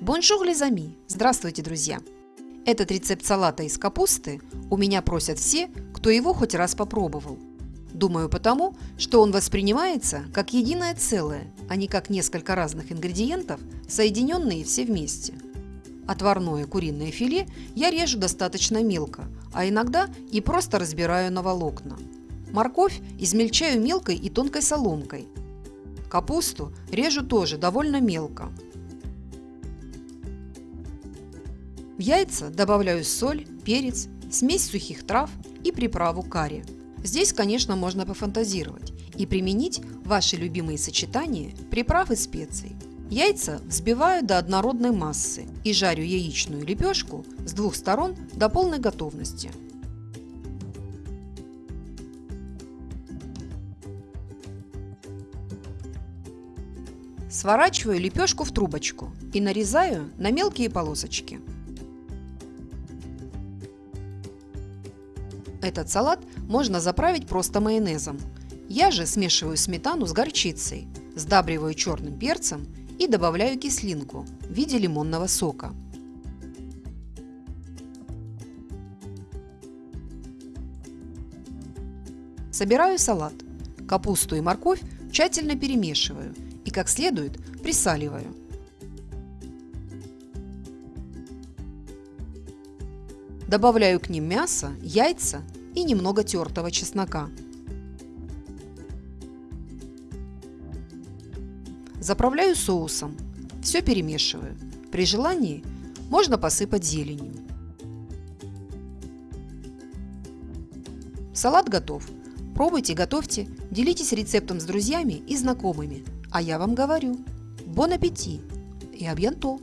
Bonjour les amis! Здравствуйте, друзья! Этот рецепт салата из капусты у меня просят все, кто его хоть раз попробовал. Думаю потому, что он воспринимается как единое целое, а не как несколько разных ингредиентов, соединенные все вместе. Отварное куриное филе я режу достаточно мелко, а иногда и просто разбираю на волокна. Морковь измельчаю мелкой и тонкой соломкой. Капусту режу тоже довольно мелко. В яйца добавляю соль, перец, смесь сухих трав и приправу карри. Здесь, конечно, можно пофантазировать и применить ваши любимые сочетания приправ и специй. Яйца взбиваю до однородной массы и жарю яичную лепешку с двух сторон до полной готовности. Сворачиваю лепешку в трубочку и нарезаю на мелкие полосочки. Этот салат можно заправить просто майонезом. Я же смешиваю сметану с горчицей, сдабриваю черным перцем и добавляю кислинку в виде лимонного сока. Собираю салат. Капусту и морковь тщательно перемешиваю и как следует присаливаю. Добавляю к ним мясо, яйца и немного тертого чеснока. Заправляю соусом. Все перемешиваю. При желании можно посыпать зеленью. Салат готов. Пробуйте, готовьте, делитесь рецептом с друзьями и знакомыми. А я вам говорю, бон аппетит и абьянто!